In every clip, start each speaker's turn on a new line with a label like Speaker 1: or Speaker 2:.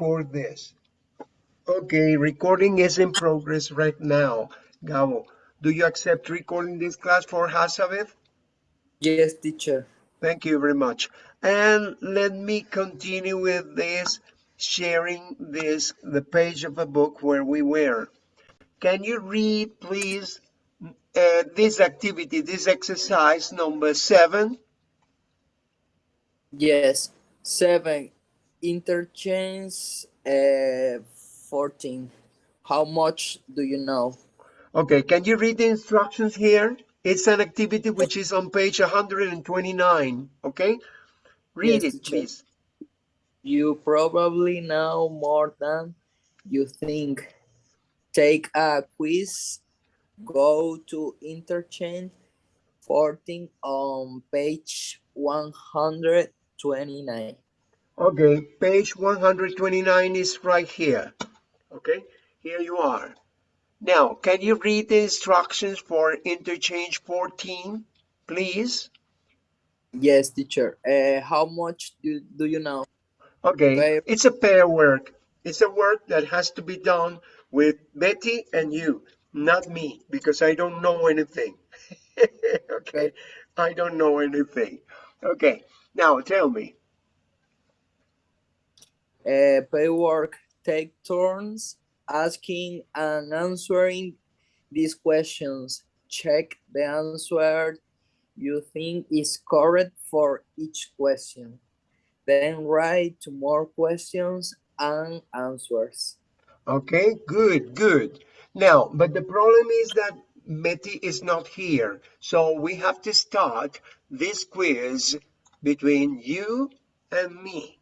Speaker 1: record this. Okay, recording is in progress right now. Gabo, do you accept recording this class for Hazabeth?
Speaker 2: Yes, teacher.
Speaker 1: Thank you very much. And let me continue with this, sharing this, the page of a book where we were. Can you read, please, uh, this activity, this exercise number seven?
Speaker 2: Yes, seven. Interchange uh, 14. How much do you know?
Speaker 1: Okay, can you read the instructions here? It's an activity which is on page 129, okay? Read
Speaker 2: Yes,
Speaker 1: it, please.
Speaker 2: You probably know more than you think. Take a quiz. Go to interchange 14 on page 129.
Speaker 1: Okay, page 129 is right here. Okay, here you are. Now, can you read the instructions for interchange 14, please?
Speaker 2: Yes, teacher. Uh, how much do, do you know?
Speaker 1: Okay,
Speaker 2: Pair.
Speaker 1: it's a pair work. It's a work that has to be done with Betty and you, not me, because I don't know anything. okay, I don't know anything. Okay, now tell me.
Speaker 2: Uh, paperwork take turns asking and answering these questions. Check the answer you think is correct for each question. Then write two more questions and answers.
Speaker 1: Okay, good, good. Now, but the problem is that Betty is not here. So we have to start this quiz between you and me.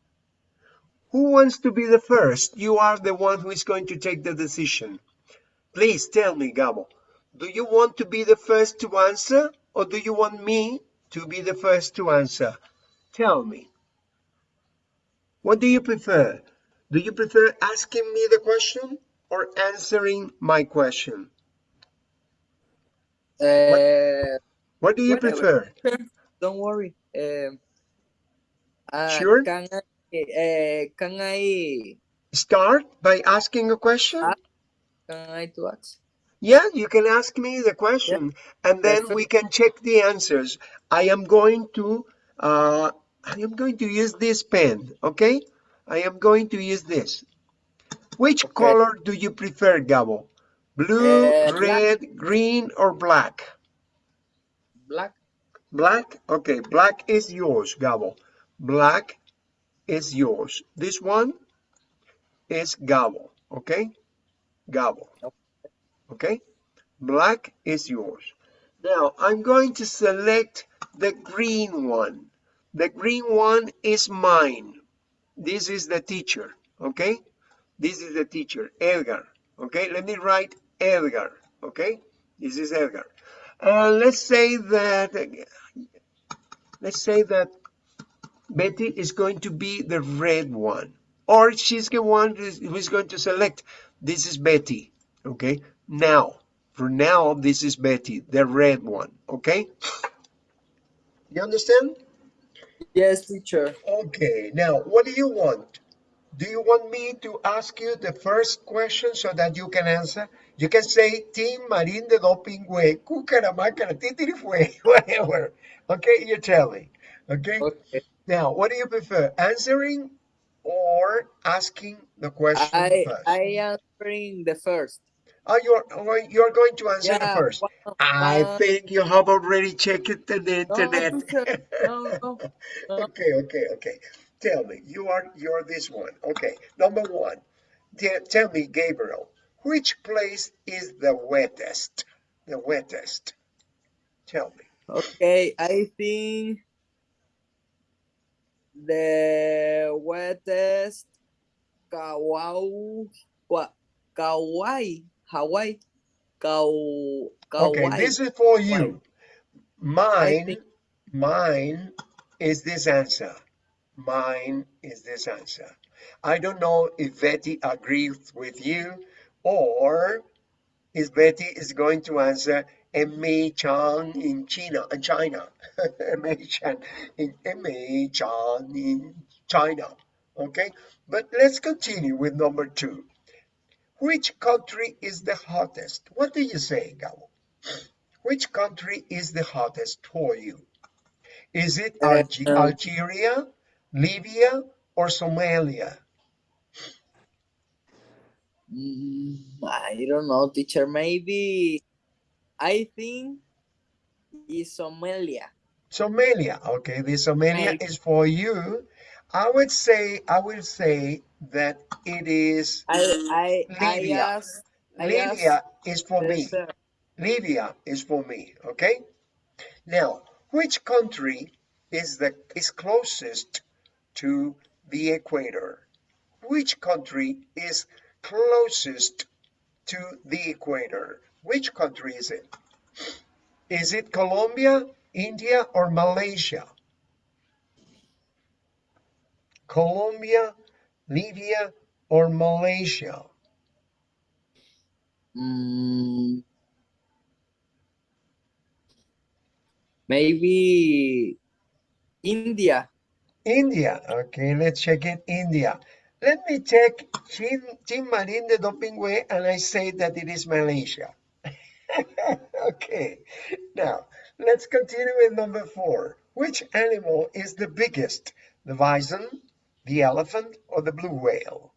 Speaker 1: Who wants to be the first? You are the one who is going to take the decision. Please tell me, Gabo, do you want to be the first to answer or do you want me to be the first to answer? Tell me. What do you prefer? Do you prefer asking me the question or answering my question?
Speaker 2: Uh,
Speaker 1: What do you
Speaker 2: Whatever.
Speaker 1: prefer?
Speaker 2: don't worry. Um, uh,
Speaker 1: Sure.
Speaker 2: Can I, uh, can I,
Speaker 1: Start by asking a question?
Speaker 2: Ah. can I ask?
Speaker 1: Yeah, you can ask me the question and then
Speaker 2: Perfect.
Speaker 1: we can check the answers. I am going to uh, I am going to use this pen, okay? I am going to use this. Which
Speaker 2: Okay.
Speaker 1: color do you prefer, Gabo? Blue,
Speaker 2: Uh, black.
Speaker 1: red, green, or black?
Speaker 2: Black.
Speaker 1: Black? Okay, black is yours, Gabo. Black is yours. This one is Gabo, okay? Gabo. Okay? Black is yours. Now, I'm going to select the green one. The green one is mine. This is the teacher, okay? This is the teacher, Edgar. Okay, let me write Edgar, okay? This is Edgar. Uh, let's say that, let's say that Betty is going to be the red one. Or she's the one who's who's going to select, this is Betty, okay? Now, for now, this is Betty, the red one, okay? You understand?
Speaker 2: Yes, teacher.
Speaker 1: Okay, now, what do you want? Do you want me to ask you the first question so that you can answer? You can say, Team Marín de Dopingüe, Cucaramácara, Titirifue, whatever. Okay, you tell me. Okay?
Speaker 2: Okay.
Speaker 1: Now, what do you prefer, answering or asking the question
Speaker 2: I
Speaker 1: first?
Speaker 2: I answering the first.
Speaker 1: Oh, you're, oh, you're going to answer the first.
Speaker 2: one-
Speaker 1: I
Speaker 2: one-
Speaker 1: think you have already checked the internet.
Speaker 2: No, no, no.
Speaker 1: okay, okay, okay. Tell me, you are you're this one. Okay, number one. Tell me, Gabriel, which place is the wettest? The wettest. Tell me.
Speaker 2: Okay, I think the wettest Kauai? Kauai, Hawaii, Kau, Kauai.
Speaker 1: Okay, this is for you. Mine, mine is this answer. Mine is this answer. I don't know if Betty agrees with you or if Betty is going to answer Emei Shan in China, in China. Emei Shan in Emei Shan in China. Okay, but let's continue with number two. Which country is the hottest? What do you say, Gabo? Which country is the hottest for you? Is it
Speaker 2: Uh,
Speaker 1: Alge Algeria, Libya, or Somalia?
Speaker 2: mm, I don't know, teacher. Maybe I think is Somalia.
Speaker 1: Somalia. Okay, the Somalia is for you. I would say, I would say that it is
Speaker 2: I I I
Speaker 1: Libya.
Speaker 2: asked I
Speaker 1: Libya is for me.
Speaker 2: sir.
Speaker 1: Libya is for me. Okay. Now, which country is the is closest to the equator? Which country is closest to the equator? Which country is it? Is it Colombia, India, or Malaysia? Colombia, Libya, or Malaysia?
Speaker 2: Mm, maybe India.
Speaker 1: India. Okay, let's check it. India. Let me check Jim, Jim Marin de Dopingway, and I say that it is Malaysia. okay, now let's continue with number four. Which animal is the biggest? The bison, the elephant, or the blue whale?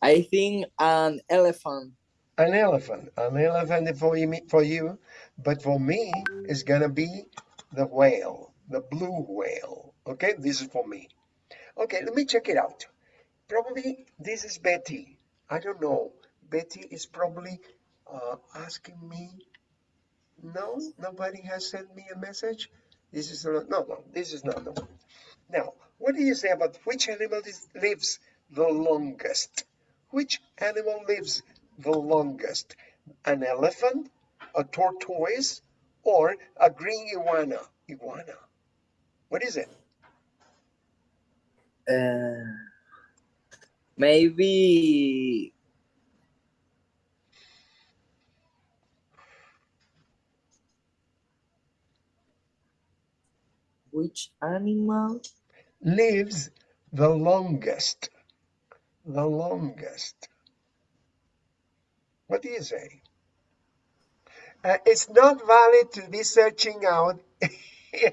Speaker 2: I think an elephant.
Speaker 1: An elephant. An elephant for you, for you, but for me, it's gonna be the whale, the blue whale. Okay, this is for me. Okay, let me check it out. Probably this is Betty. I don't know. Betty is probably uh, asking me. No, nobody has sent me a message. This is not, no, no, this is not the one. Now, what do you say about which animal is, lives the longest? Which animal lives the longest? An elephant, a tortoise, or a green iguana? Iguana. What is it?
Speaker 2: Uh, maybe which animal?
Speaker 1: Lives the longest. The longest. What do you say? Uh, it's not valid to be searching out in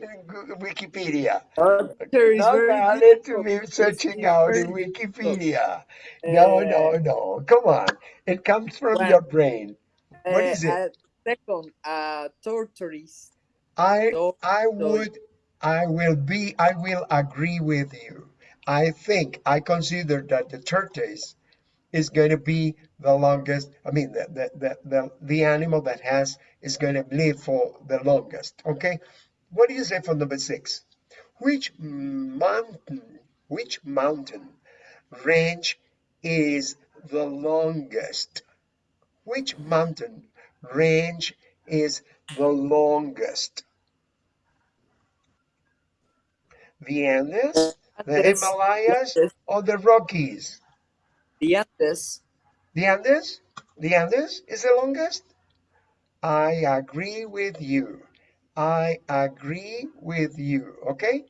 Speaker 1: Wikipedia. Not
Speaker 2: very
Speaker 1: valid to be searching out in. Wikipedia. No, no,
Speaker 2: Uh,
Speaker 1: no. Come on. It comes from
Speaker 2: one,
Speaker 1: your brain. What
Speaker 2: uh,
Speaker 1: is it?
Speaker 2: a second, uh, tortoise.
Speaker 1: I. I would I will be I will agree with you. I think I consider that the tortoise is going to be the longest. I mean the the the the, the animal that has is going to live for the longest. Okay. What do you say for number six? Which mountain which mountain range is the longest? Which mountain range is the longest? The Andes, the Himalayas, or the Rockies?
Speaker 2: the Andes.
Speaker 1: The Andes? The Andes is the longest? I agree with you. I agree with you. Okay?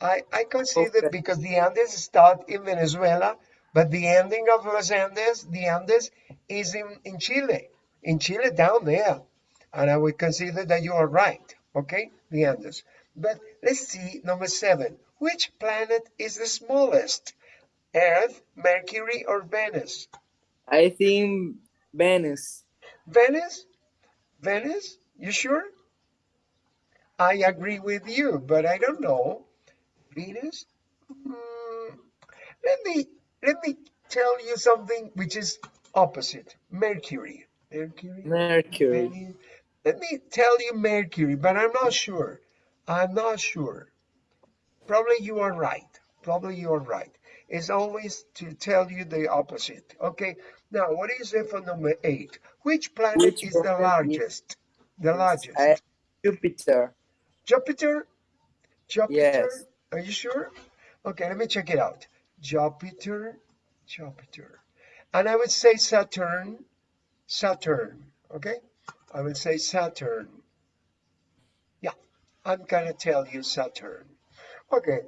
Speaker 1: I, I consider
Speaker 2: Okay.
Speaker 1: because the Andes start in Venezuela, but the ending of Los Andes, the Andes, is in, in Chile. In Chile, down there. And I would consider that you are right. Okay? The Andes. But let's see number seven. Which planet is the smallest? Earth, Mercury, or Venus?
Speaker 2: I think Venice.
Speaker 1: Venus? Venus? You sure? I agree with you, but I don't know. Venus? Hmm, let me let me tell you something which is opposite. Mercury. Mercury.
Speaker 2: Mercury.
Speaker 1: Venus. Let me tell you Mercury, but I'm not sure. I'm not sure. Probably you are right. Probably you are right. It's always to tell you the opposite. Okay. Now, what is it for number eight? Which planet
Speaker 2: Which
Speaker 1: is the
Speaker 2: planet is
Speaker 1: largest? The
Speaker 2: Uh,
Speaker 1: largest.
Speaker 2: Jupiter.
Speaker 1: Jupiter? Jupiter?
Speaker 2: Yes.
Speaker 1: Are you sure? Okay, let me check it out. Jupiter, Jupiter. And I would say Saturn, Saturn. Okay? I would say Saturn. I'm gonna tell you Saturn. Okay,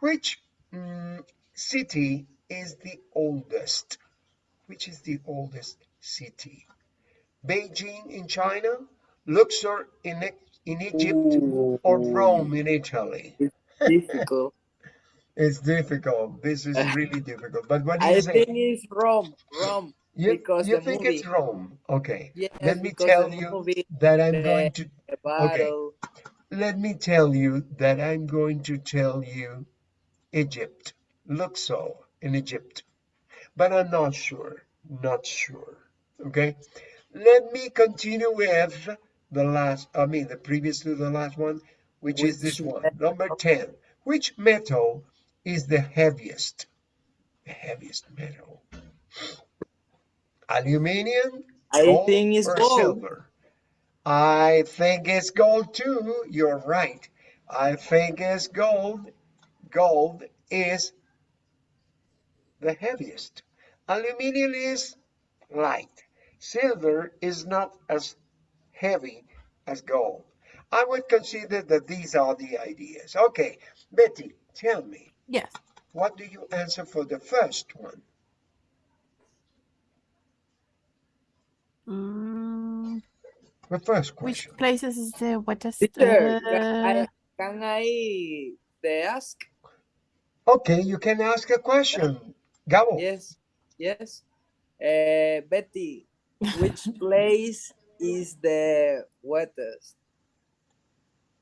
Speaker 1: which mm, city is the oldest? Which is the oldest city? Beijing in China, Luxor in, in Egypt, or Rome in Italy?
Speaker 2: It's Difficult.
Speaker 1: It's difficult. This is really difficult. But what do
Speaker 2: I
Speaker 1: you say?
Speaker 2: think it's Rome. Rome.
Speaker 1: You,
Speaker 2: because
Speaker 1: you think
Speaker 2: movie.
Speaker 1: it's Rome? Okay.
Speaker 2: Yes,
Speaker 1: Let me tell you
Speaker 2: movie,
Speaker 1: that I'm going to
Speaker 2: battle.
Speaker 1: Let me tell you that I'm going to tell you Egypt, Luxor in Egypt, but I'm not sure, not sure. Okay, let me continue with the last, I mean, the previous to the last one, which is this one, number 10. Which metal is the heaviest? The heaviest metal. Aluminium,
Speaker 2: I
Speaker 1: gold,
Speaker 2: think it's
Speaker 1: or
Speaker 2: gold.
Speaker 1: silver? I think it's gold too. You're right. I think it's gold. Gold is the heaviest. Aluminium is light. Silver is not as heavy as gold. I would consider that these are the ideas. Okay, Betty, tell me,
Speaker 3: Yes.
Speaker 1: what do you answer for the first one?
Speaker 3: Mm,
Speaker 1: The first question.
Speaker 3: which places is the wettest?
Speaker 2: Teacher, can
Speaker 3: Uh,
Speaker 2: I, can I they ask?
Speaker 1: Okay, you can ask a question. Gabo.
Speaker 2: Yes, yes. Uh, Betty, which place is the wettest?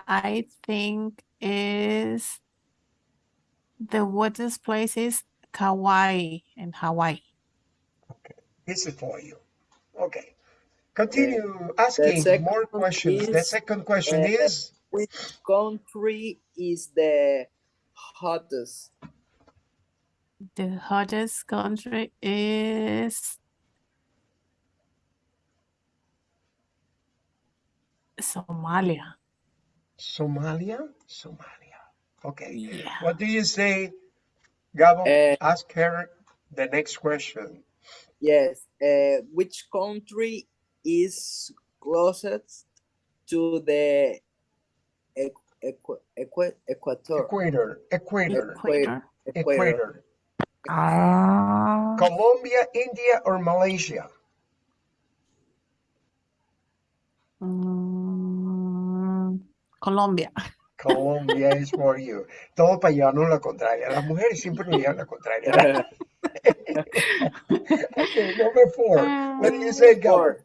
Speaker 3: I think is the wettest place is Kauai in Hawaii.
Speaker 1: Okay, this is for you. Okay. Continue asking more
Speaker 2: one
Speaker 1: questions. The second question
Speaker 2: uh,
Speaker 1: is
Speaker 2: Which country is the hottest?
Speaker 3: The hottest country is Somalia.
Speaker 1: Somalia. Somalia. Okay.
Speaker 3: Yeah.
Speaker 1: What do you say, Gabo?
Speaker 2: Uh,
Speaker 1: Ask her the next question.
Speaker 2: Yes. Uh, which country is closest to the equ equ equ equator?
Speaker 1: Equator. Equator.
Speaker 3: Equator.
Speaker 1: Equator.
Speaker 3: Ah,
Speaker 1: Colombia, India, or Malaysia?
Speaker 3: mm, Colombia.
Speaker 1: Colombia is for you. Todo para llevarnos la contraria. Las mujeres siempre nos llevan la contraria. okay, number four. What do you say, Gabo?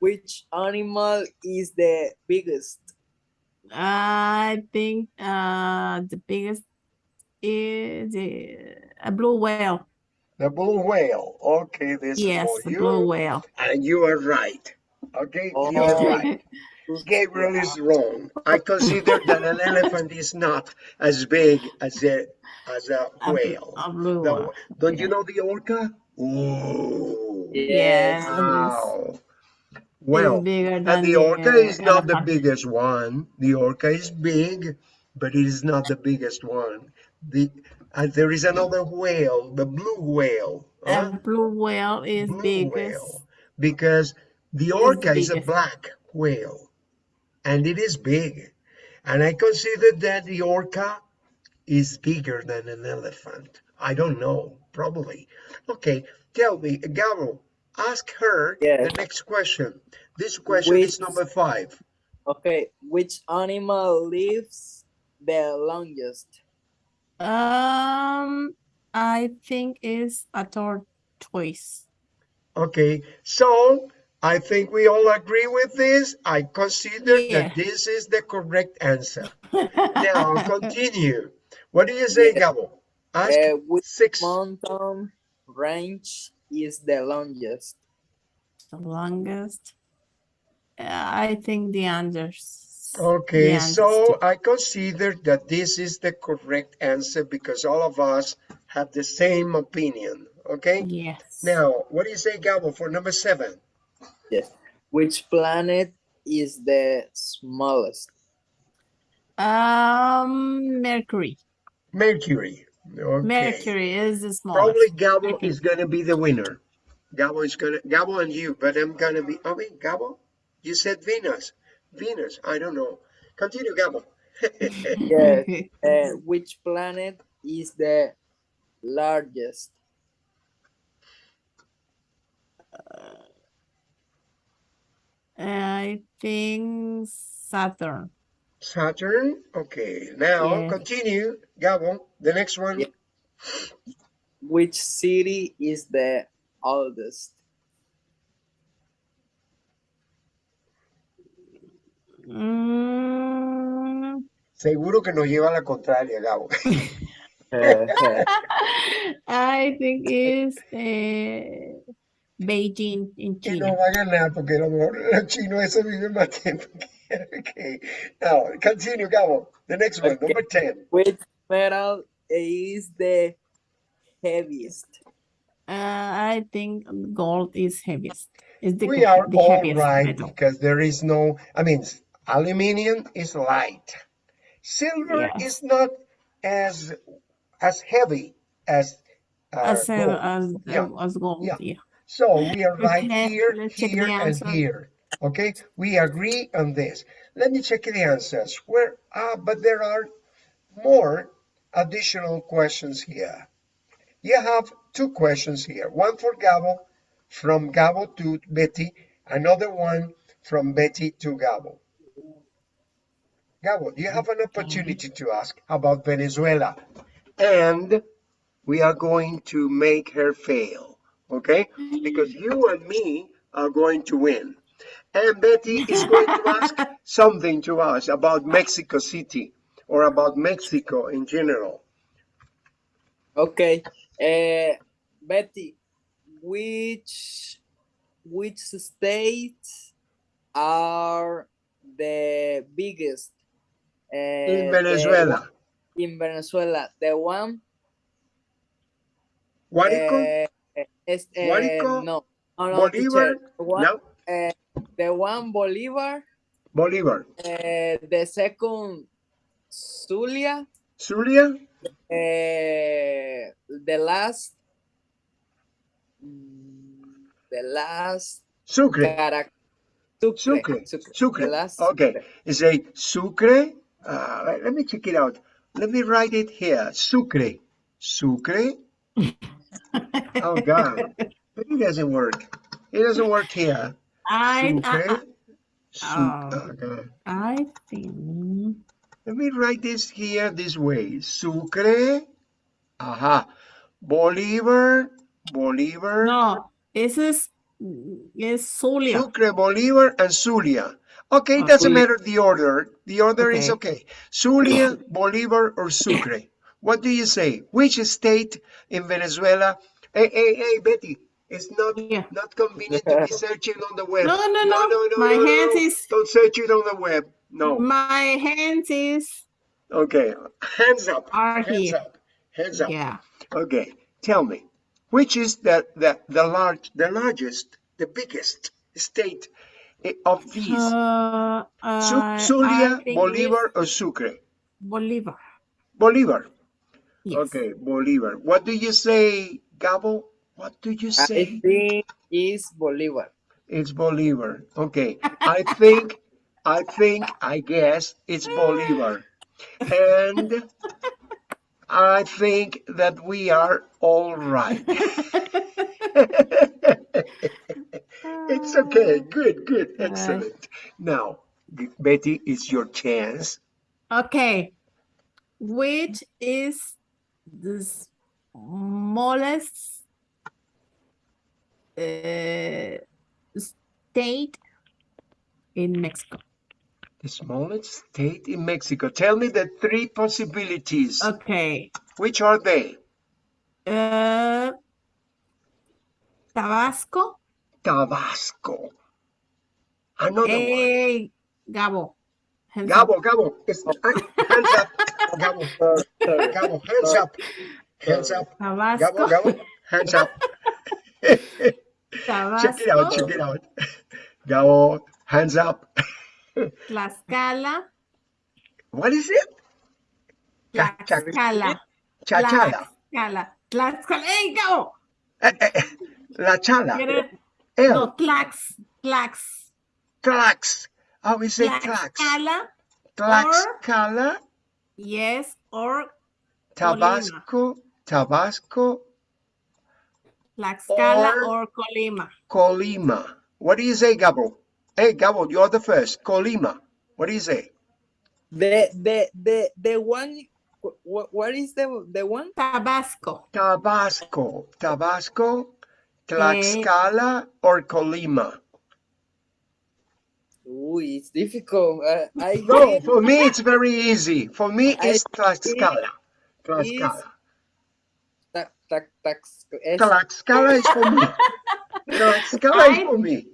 Speaker 2: Four. Which animal is the biggest?
Speaker 3: I think uh the biggest is the a blue whale.
Speaker 1: The blue whale. Okay, this
Speaker 3: Yes,
Speaker 1: is for
Speaker 3: the
Speaker 1: you.
Speaker 3: blue whale.
Speaker 1: And you are right. Okay, you are
Speaker 2: Oh.
Speaker 1: right. Gabriel is wrong. I consider that an elephant is not as big as a as a
Speaker 3: A,
Speaker 1: whale.
Speaker 3: a blue
Speaker 1: The- don't you know the orca? Ooh.
Speaker 3: Yes,
Speaker 1: Wow. Well, and the
Speaker 3: the
Speaker 1: orca is not the biggest one. The orca is big, but it is not the biggest one. The and there is another whale, the blue whale. huh?
Speaker 3: A blue whale is
Speaker 1: blue
Speaker 3: biggest.
Speaker 1: whale because the orca is a black whale and it is big and i consider that the orca is bigger than an elephant i don't know probably okay tell me gabo ask her
Speaker 2: Yes.
Speaker 1: the next question this question is number five
Speaker 2: Okay. Which animal lives the longest?
Speaker 3: Um, I think it's a tortoise.
Speaker 1: okay so i think we all agree with this i consider
Speaker 3: Yeah.
Speaker 1: that this is the correct answer now continue what do you say
Speaker 2: Yeah.
Speaker 1: gabo ask
Speaker 2: Uh, which
Speaker 1: six
Speaker 2: mountain range is the longest?
Speaker 3: The longest. Uh, I think the Andes.
Speaker 1: Okay,
Speaker 3: the
Speaker 1: so. I consider that this is the correct answer because all of us have the same opinion. Okay,
Speaker 3: Yes.
Speaker 1: now what do you say, Gabo, for number seven?
Speaker 2: Yes. Which planet is the smallest?
Speaker 3: Um, Mercury.
Speaker 1: Mercury. Okay,
Speaker 3: Mercury is the smallest.
Speaker 1: probably Gabo
Speaker 3: Okay.
Speaker 1: is gonna be the winner. Gabo is gonna, Gabo and you, but I'm gonna be, I mean, Gabo, you said Venus. Venus, I don't know. Continue, Gabo.
Speaker 2: Yes. Uh, which planet is the largest?
Speaker 3: I think Saturn.
Speaker 1: Saturn. Okay, now
Speaker 3: Yeah.
Speaker 1: continue. Gabo, the next one.
Speaker 2: Yeah. Which city is the oldest?
Speaker 3: Mm,
Speaker 1: Seguro que nos lleva a la contraria, Gabo.
Speaker 3: I think it's eh, Beijing in
Speaker 1: Que no
Speaker 3: China.
Speaker 1: va a ganar porque a lo mejor los chinos eso viven más tiempo que Okay. Now, continue, Gabo. The next one,
Speaker 2: Okay.
Speaker 1: number 10.
Speaker 2: Which metal is the heaviest?
Speaker 3: Uh, I think gold is heaviest. Is the,
Speaker 1: We are
Speaker 3: the
Speaker 1: all
Speaker 3: heaviest
Speaker 1: right
Speaker 3: metal.
Speaker 1: because there is no, I mean, aluminum is light. Silver
Speaker 3: Yes.
Speaker 1: is not as as heavy as uh,
Speaker 3: As, uh,
Speaker 1: gold.
Speaker 3: as,
Speaker 1: Yeah.
Speaker 3: as gold,
Speaker 1: Yeah.
Speaker 3: yeah.
Speaker 1: So we are right
Speaker 3: Okay,
Speaker 1: here,
Speaker 3: let's
Speaker 1: here,
Speaker 3: the
Speaker 1: and here. Okay, we agree on this. Let me check the answers. Where? Ah, but there are more additional questions here. You have two questions here. One for Gabo, from Gabo to Betty. Another one from Betty to Gabo. Gabo, you have an opportunity to ask about Venezuela, and we are going to make her fail, okay? Because you and me are going to win. And Betty is going to ask something to us about Mexico City or about Mexico in general.
Speaker 2: Okay. Uh, Betty, which which states are the biggest uh,
Speaker 1: In Venezuela.
Speaker 2: one- in Venezuela, the one
Speaker 1: Guárico,
Speaker 2: uh, uh, no, no, no,
Speaker 1: Bolívar,
Speaker 2: teacher. One,
Speaker 1: no,
Speaker 2: the one Bolivar,
Speaker 1: Bolívar,
Speaker 2: uh, the second Zulia,
Speaker 1: Zulia,
Speaker 2: uh, the last, the last
Speaker 1: Sucre,
Speaker 2: Carac Sucre,
Speaker 1: Sucre,
Speaker 2: Sucre,
Speaker 1: Sucre.
Speaker 2: the last
Speaker 1: Okay,
Speaker 2: Sucre.
Speaker 1: it's a Sucre. Uh, let- let me check it out. Let me write it here. Sucre, Sucre. Oh God, it doesn't work. It doesn't work here.
Speaker 3: I, I,
Speaker 1: Sucre. Su-
Speaker 3: Oh. I think
Speaker 1: Let me write this here this way. Sucre. Aha. Bolivar. Bolivar.
Speaker 3: no. This is is Zulia.
Speaker 1: Sucre, Bolivar, and Zulia. Okay, it doesn't matter the order. The order is
Speaker 3: Okay.
Speaker 1: okay. Zulia, Bolivar, or Sucre. What do you say? Which state in Venezuela? Hey, hey, hey, Betty. It's not
Speaker 3: Yeah.
Speaker 1: not convenient to be searching on the web.
Speaker 3: No, no, no.
Speaker 1: no, no.
Speaker 3: My
Speaker 1: no,
Speaker 3: hands
Speaker 1: no.
Speaker 3: is-
Speaker 1: Don't search it on the web. No.
Speaker 3: My hands is
Speaker 1: Okay. Hands up.
Speaker 3: Are
Speaker 1: Hands
Speaker 3: here.
Speaker 1: up. Hands up.
Speaker 3: yeah.
Speaker 1: Okay, tell me, which is the the the large, the largest, the biggest state of these?
Speaker 3: Uh,
Speaker 1: Su-
Speaker 3: I-
Speaker 1: Zulia,
Speaker 3: think
Speaker 1: Bolivar, or Sucre?
Speaker 3: Bolivar.
Speaker 1: Bolivar.
Speaker 3: Yes.
Speaker 1: Okay, Bolivar. What do you say, Gabo? What do you
Speaker 2: I
Speaker 1: say?
Speaker 2: think is Bolivar.
Speaker 1: It's Bolivar. Okay, I think, I think, I guess it's Bolivar, and I think that we are all right. It's okay. Good, good.
Speaker 3: Ah.
Speaker 1: Excellent. Now, Betty, it's your chance.
Speaker 3: Okay. Which is the smallest uh, state in Mexico?
Speaker 1: The smallest state in Mexico. Tell me the three possibilities.
Speaker 3: Okay.
Speaker 1: Which are they?
Speaker 3: Uh, Tabasco.
Speaker 1: Tabasco. Another one.
Speaker 3: Hey, Gabo. hands up.
Speaker 1: Gabo, Gabo. It's, uh, hands up. Gabo,
Speaker 2: Sorry, sorry.
Speaker 1: Gabo, hands up. Hands up.
Speaker 3: Tabasco.
Speaker 1: Gabo, Gabo, hands up. check it out, check it out. Gabo, hands up.
Speaker 3: Tlaxcala.
Speaker 1: What is it?
Speaker 3: Tlaxcala.
Speaker 1: Chachala.
Speaker 3: Tlaxcala. Tlaxcala. Hey, Gabo.
Speaker 1: Eh, eh, eh, La chala. El.
Speaker 3: No, Tlax. Tlax.
Speaker 1: Tlax. Oh, we say Tlax.
Speaker 3: Tlaxcala.
Speaker 1: Tlaxcala,
Speaker 3: Yes, or
Speaker 1: Tabasco, Tabasco,
Speaker 3: Tlaxcala
Speaker 1: Or-
Speaker 3: or Colima.
Speaker 1: Colima. What do you say, Gabo? Hey, Gabo, you're the first. Colima. What do you say?
Speaker 2: The the the the one. What what is the the one?
Speaker 3: Tabasco.
Speaker 1: Tabasco, Tabasco, Tlaxcala, or Colima?
Speaker 2: Ooh, it's difficult. Uh, I
Speaker 1: No, for me it's very easy. For me
Speaker 2: I
Speaker 1: it's Tlaxcala. Tlaxcala.
Speaker 2: Tac tac es-
Speaker 1: Tlaxcala is for me. Tlaxcala is
Speaker 3: I-
Speaker 1: for me.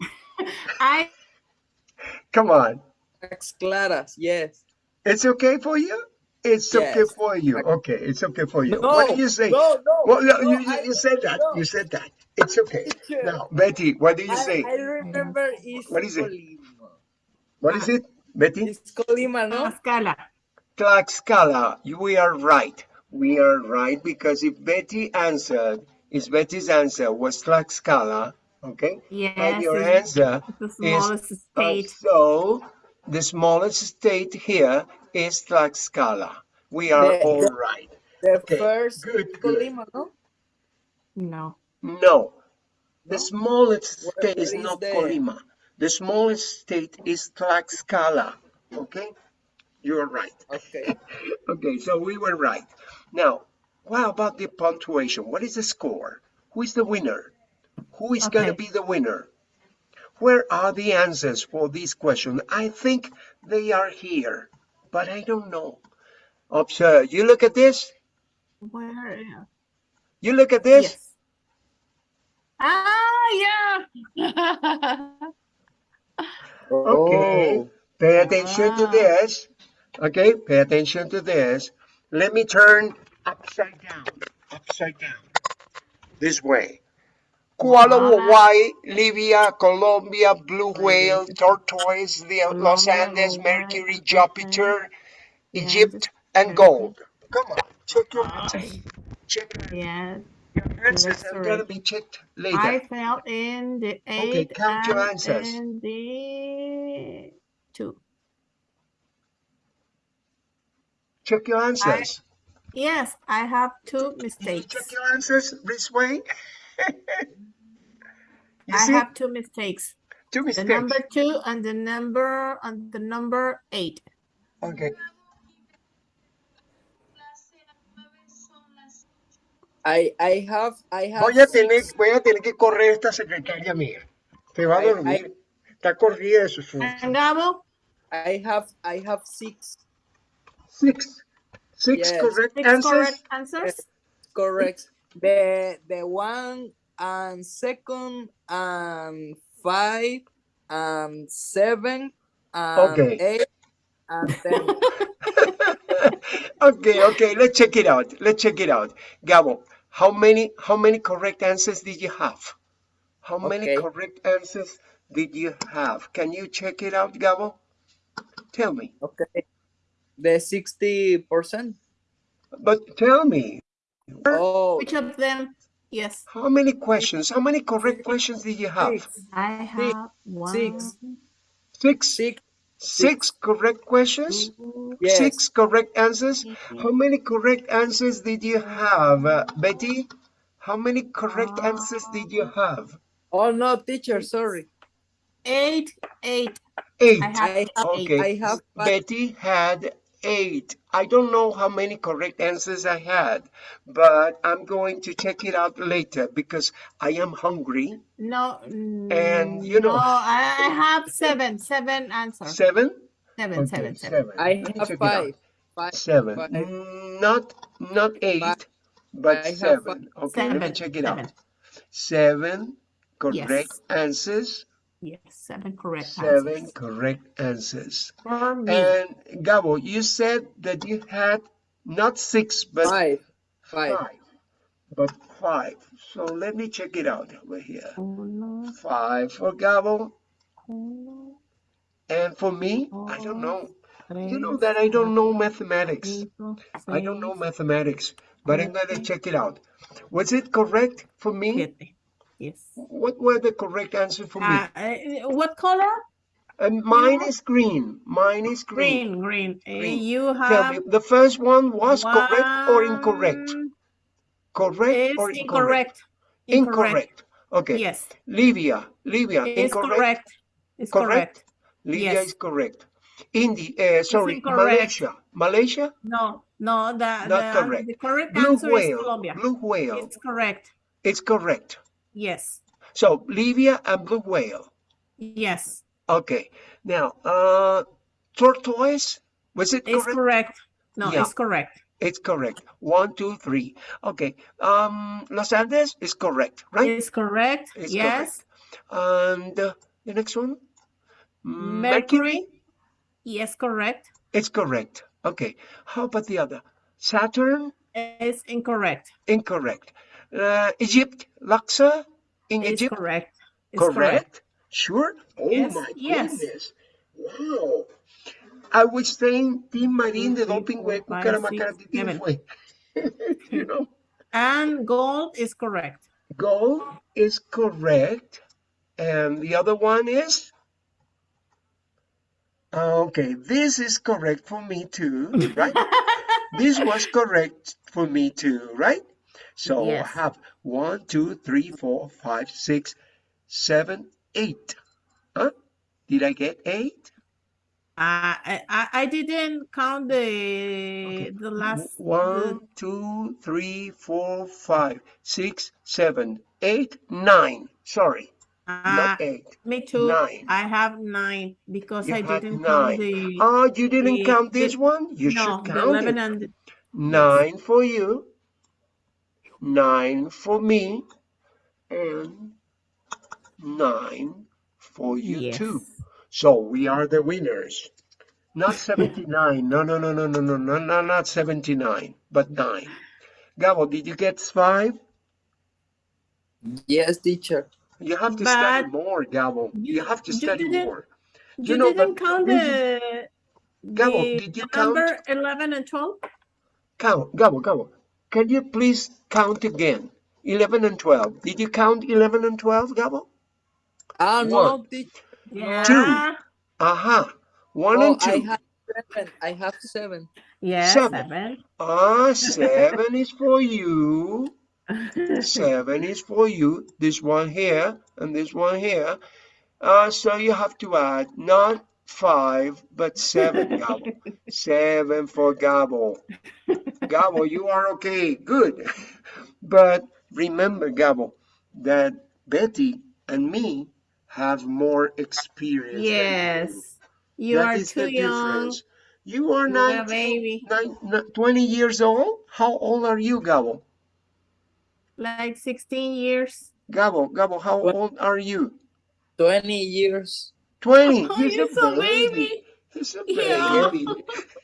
Speaker 3: I
Speaker 1: Come on.
Speaker 2: tax claras. Yes.
Speaker 1: It's okay for you? It's okay for you. Okay, it's okay for you.
Speaker 2: No,
Speaker 1: what do you say?
Speaker 2: No, no.
Speaker 1: Well, no,
Speaker 2: no,
Speaker 1: you, you,
Speaker 2: I-
Speaker 1: you said that.
Speaker 2: no.
Speaker 1: You said that. It's okay.
Speaker 2: Teacher,
Speaker 1: Now, Betty, what do you
Speaker 2: I,
Speaker 1: say?
Speaker 2: I remember it's
Speaker 1: What is it?
Speaker 2: Colima.
Speaker 1: What is it, Betty?
Speaker 2: It's Colima, no?
Speaker 3: Tlaxcala.
Speaker 1: Tlaxcala. You- We are right. We are right because if Betty answered, if Betty's answer was Tlaxcala, okay,
Speaker 3: Yes,
Speaker 1: and your answer
Speaker 3: the
Speaker 1: is
Speaker 3: smallest
Speaker 1: uh,
Speaker 3: state.
Speaker 1: so the smallest state here is Tlaxcala. We are
Speaker 2: The-
Speaker 1: all
Speaker 2: the-
Speaker 1: right.
Speaker 2: The
Speaker 1: Okay,
Speaker 2: first
Speaker 1: good, good.
Speaker 2: Colima, no?
Speaker 3: No.
Speaker 1: No, the smallest
Speaker 2: Where-
Speaker 1: state is
Speaker 2: where is
Speaker 1: not
Speaker 2: the-
Speaker 1: Colima. The smallest state is Tlaxcala. Okay, you're right.
Speaker 2: Okay.
Speaker 1: Okay, so we were right. Now, what about the punctuation? What is the score? Who is the winner? Who is going to be the winner? Where are the answers for this question? I think they are here, but I don't know. Observe. You look at this.
Speaker 3: Where?
Speaker 1: You look at this.
Speaker 3: Yes. Ah, yeah.
Speaker 1: Okay.
Speaker 2: Oh.
Speaker 1: Pay attention to
Speaker 3: Ah.
Speaker 1: this. Okay, pay attention to this. Let me turn upside down. Upside down. This way.
Speaker 3: Kauai.
Speaker 1: Hawaii, Libya, Colombia, blue whale, tortoise, the Los Andes, Mercury, Jupiter, Egypt, and gold. Come on, check your answers. Check your your answers. Are gonna be checked later.
Speaker 3: I fell in the eight
Speaker 1: count your
Speaker 3: and
Speaker 1: answers.
Speaker 3: in the two.
Speaker 1: Check your answers.
Speaker 3: Yes, I have two
Speaker 1: Did you
Speaker 3: mistakes.
Speaker 1: check your answers this way? you
Speaker 3: I
Speaker 1: see,
Speaker 3: have two mistakes.
Speaker 1: two mistakes.
Speaker 3: The number two and the number and the number eight.
Speaker 1: Okay.
Speaker 2: I I have I have
Speaker 1: Voy a tener,
Speaker 2: six.
Speaker 1: voy a tener que correr esta secretaria mía. Se va a
Speaker 2: I-
Speaker 1: dormir. Está corrida de su su-
Speaker 2: I have I have six.
Speaker 1: Six. Six
Speaker 2: Yes.
Speaker 1: correct
Speaker 3: six
Speaker 1: answers.
Speaker 3: correct answers.
Speaker 2: Correct. The the one and second and five and seven and
Speaker 1: Okay.
Speaker 2: eight and ten.
Speaker 1: okay, okay, let's check it out. Let's check it out. Gabo, how many how many correct answers did you have? How many
Speaker 2: Okay.
Speaker 1: correct answers did you have? Can you check it out, Gabo? Tell me.
Speaker 2: Okay. The sixty percent.
Speaker 1: But tell me,
Speaker 2: Oh,
Speaker 3: Which of them? Yes,
Speaker 1: how many questions? How many correct questions did you have?
Speaker 2: six.
Speaker 3: I have one,
Speaker 2: six.
Speaker 1: Six.
Speaker 2: Six.
Speaker 1: Six correct questions?
Speaker 2: Yes.
Speaker 1: Six correct answers? How many correct answers did you have, uh, Betty? How many correct answers did you have?
Speaker 2: Oh no, teacher, sorry.
Speaker 3: eight, eight.
Speaker 1: Eight.
Speaker 3: I have
Speaker 1: Okay.
Speaker 2: I have.
Speaker 1: Betty had eight. I don't know how many correct answers I had, but I'm going to check it out later because I am hungry.
Speaker 3: No,
Speaker 1: And, you know-
Speaker 3: no, I I have seven, seven answers.
Speaker 1: Seven?
Speaker 3: Seven,
Speaker 1: Okay,
Speaker 3: seven, seven.
Speaker 1: seven.
Speaker 2: I have
Speaker 1: check
Speaker 2: five. Five.
Speaker 1: Seven.
Speaker 2: Five.
Speaker 1: Mm, Not not eight, but
Speaker 2: I have
Speaker 1: seven. Okay, let me check it
Speaker 3: seven.
Speaker 1: out. Seven correct
Speaker 3: Yes.
Speaker 1: answers.
Speaker 3: Yes, seven correct
Speaker 1: Seven
Speaker 3: answers.
Speaker 1: correct answers.
Speaker 3: For me.
Speaker 1: And Gabo, you said that you had not six, but
Speaker 2: Five. Five.
Speaker 1: five. But five. So let me check it out over here.
Speaker 3: Uno,
Speaker 1: Five for Gabo.
Speaker 3: uno,
Speaker 1: And for me, I don't know. You know that I don't know mathematics.
Speaker 3: cinco,
Speaker 1: I don't know mathematics, but I'm gonna check it out. Was it correct for me?
Speaker 3: siete. Yes.
Speaker 1: What were the correct answers for me?
Speaker 3: Uh, uh, what color?
Speaker 1: And mine is green. Mine is green.
Speaker 3: Green, green. Uh,
Speaker 1: Green.
Speaker 3: You
Speaker 1: Tell me, the first one was correct or incorrect? Correct
Speaker 3: Is
Speaker 1: or incorrect?
Speaker 3: incorrect.
Speaker 1: Incorrect. Okay.
Speaker 3: Yes,
Speaker 1: Libya, Libya,
Speaker 3: it's
Speaker 1: incorrect.
Speaker 3: correct. It's
Speaker 1: Correct?
Speaker 3: correct.
Speaker 1: Libya
Speaker 3: Yes.
Speaker 1: is correct. Indi, uh, sorry. Malaysia. Malaysia,
Speaker 3: No, no, the,
Speaker 1: Not
Speaker 3: the,
Speaker 1: correct.
Speaker 3: the correct
Speaker 1: blue
Speaker 3: answer is
Speaker 1: whale.
Speaker 3: Colombia.
Speaker 1: Blue whale.
Speaker 3: It's correct.
Speaker 1: It's correct.
Speaker 3: Yes,
Speaker 1: So Libya and blue whale.
Speaker 3: yes,
Speaker 1: Okay. Now, uh, tortoise. Was it
Speaker 3: it's
Speaker 1: correct?
Speaker 3: correct. No,
Speaker 1: Yeah.
Speaker 3: it's correct.
Speaker 1: It's correct. One, two, three. Okay. Um, Los Andes is correct, right?
Speaker 3: It's correct.
Speaker 1: It's
Speaker 3: yes.
Speaker 1: And uh, the next one?
Speaker 3: Mercury. Yes, correct.
Speaker 1: It's correct. Okay. How about the other? Saturn?
Speaker 3: It's incorrect.
Speaker 1: Incorrect. Uh, Egypt? Luxor? In
Speaker 3: It's
Speaker 1: Egypt?
Speaker 3: correct. It's
Speaker 1: correct? Sure? Oh
Speaker 3: Yes,
Speaker 1: my
Speaker 3: yes.
Speaker 1: goodness. Wow. I was saying Team Marín de
Speaker 3: Two, three,
Speaker 1: doping
Speaker 3: four,
Speaker 1: hue,
Speaker 3: five,
Speaker 1: Cucaramacaratitín
Speaker 3: six, seven.
Speaker 1: fue. you know?
Speaker 3: And gold is correct.
Speaker 1: Gold is correct. And the other one is? Okay, this is correct for me too, right? this was correct for me too, right? So I have one, two, three, four, five, six, seven, eight. Huh? Did I get eight?
Speaker 3: Uh, I, I I didn't count the
Speaker 1: Okay.
Speaker 3: the last the-
Speaker 1: One, two, three, four, five, six, seven, eight, nine. Sorry,
Speaker 3: uh,
Speaker 1: not eight.
Speaker 3: me too.
Speaker 1: nine.
Speaker 3: I have nine because
Speaker 1: You
Speaker 3: I didn't
Speaker 1: nine.
Speaker 3: count the
Speaker 1: Oh, you didn't
Speaker 3: the-
Speaker 1: count
Speaker 3: the-
Speaker 1: this one? You
Speaker 3: no
Speaker 1: should
Speaker 3: the
Speaker 1: count
Speaker 3: eleven
Speaker 1: it.
Speaker 3: and the,
Speaker 1: Nine for you, nine for me, and nine for you
Speaker 3: yes.
Speaker 1: too. So we are the winners. Not 79. No, no, no, no, no, no, no, no, not 79, but nine. Gabo, did you get five?
Speaker 2: Yes, teacher.
Speaker 1: You have to study more, Gabo. You
Speaker 3: you
Speaker 1: have to study
Speaker 3: didn't
Speaker 1: more.
Speaker 3: you
Speaker 1: You know,
Speaker 3: didn't count the
Speaker 1: Gabo,
Speaker 3: the
Speaker 1: did you count?
Speaker 3: number eleven and twelve.
Speaker 1: Count, Gabo, Gabo. Can you please count again? 11 and 12. Did you count 11 and 12, Gabo?
Speaker 2: Ah,
Speaker 1: One,
Speaker 2: no, teacher.
Speaker 3: Yeah.
Speaker 1: aha, one
Speaker 2: Oh,
Speaker 1: and two.
Speaker 2: I
Speaker 1: two.
Speaker 2: have seven. I have seven.
Speaker 3: Yes,
Speaker 1: Seven.
Speaker 3: seven.
Speaker 1: Ah, seven is for you. Seven is for you. This one here and this one here. Uh, so you have to add not five, but seven, Gabo. Seven for Gabo. Gabo, you are okay. Good. But remember, Gabo, that Betty and me have more experience than you.
Speaker 3: yes. You are too young.
Speaker 1: difference. You are
Speaker 3: You are a
Speaker 1: 19,
Speaker 3: baby.
Speaker 1: nine, 20 years old? How old are you, Gabo?
Speaker 3: Like sixteen years.
Speaker 1: Gabo, Gabo, how
Speaker 2: What?
Speaker 1: old are you?
Speaker 2: 20 years.
Speaker 1: 20.
Speaker 3: Oh,
Speaker 1: He's
Speaker 3: you're
Speaker 1: a
Speaker 3: so
Speaker 1: baby.
Speaker 3: baby.
Speaker 1: He's a
Speaker 3: Yeah.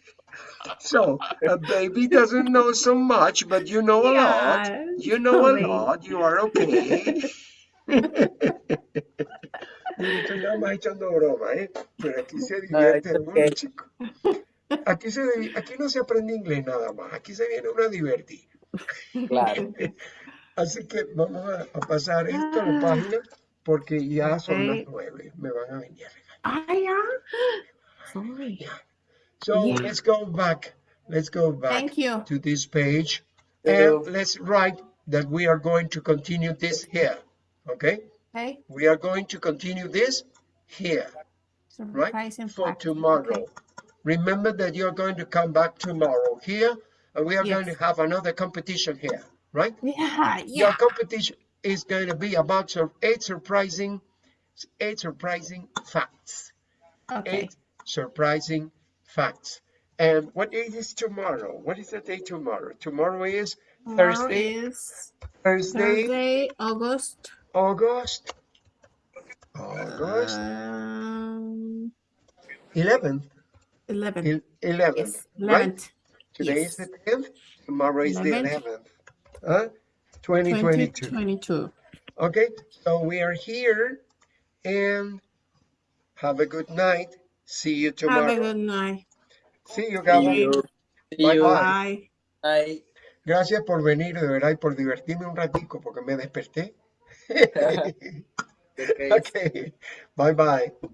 Speaker 1: So a baby doesn't know so much, but you know a lot. You know a lot. You are okay. Mire, estoy nada más echando broma, ¿eh? Pero aquí se
Speaker 2: No,
Speaker 1: divierte uno,
Speaker 2: okay.
Speaker 1: chico. Aquí, se, aquí no se aprende inglés nada más. Aquí se viene uno a divertir.
Speaker 2: Claro.
Speaker 1: Así que vamos a, a pasar esto a la página porque ya son las nueve. Me van a venir a regañar.
Speaker 3: Ah, yeah. Sorry.
Speaker 1: So
Speaker 3: Yeah.
Speaker 1: let's go back. Let's go back
Speaker 3: Thank you.
Speaker 1: to this page
Speaker 2: Hello.
Speaker 1: and let's write that we are going to continue this here. Okay?
Speaker 3: Okay.
Speaker 1: We are going to continue this here, right?
Speaker 3: Surprise and
Speaker 1: For
Speaker 3: fact.
Speaker 1: tomorrow. Remember that you're going to come back tomorrow here and we are going to have another competition here, right?
Speaker 3: Yeah, yeah.
Speaker 1: Your competition is going to be about sur- eight surprising, eight surprising facts.
Speaker 3: Okay.
Speaker 1: Eight surprising facts. And what day is tomorrow? What is the day tomorrow? Tomorrow is
Speaker 3: Tomorrow
Speaker 1: Thursday,
Speaker 3: is
Speaker 1: Thursday,
Speaker 3: Thursday, August.
Speaker 1: August, August
Speaker 3: Um,
Speaker 1: 11th,
Speaker 3: 11.
Speaker 1: 11th,
Speaker 3: Yes,
Speaker 1: right?
Speaker 3: 11th.
Speaker 1: Today
Speaker 3: yes.
Speaker 1: is the 10th, tomorrow is the
Speaker 3: 11th.
Speaker 1: 11th, huh? 2022.
Speaker 3: 2022.
Speaker 1: Okay, so we are here and have a good night. See you
Speaker 3: Have a
Speaker 1: tomorrow.
Speaker 3: good night.
Speaker 1: See you,
Speaker 2: See
Speaker 1: Gabo.
Speaker 2: you. See
Speaker 1: Bye
Speaker 2: you.
Speaker 1: bye.
Speaker 3: Bye.
Speaker 2: Bye.
Speaker 1: Gracias por venir, de verdad, y por divertirme un ratico, porque me desperté.
Speaker 2: Okay.
Speaker 1: okay, bye bye.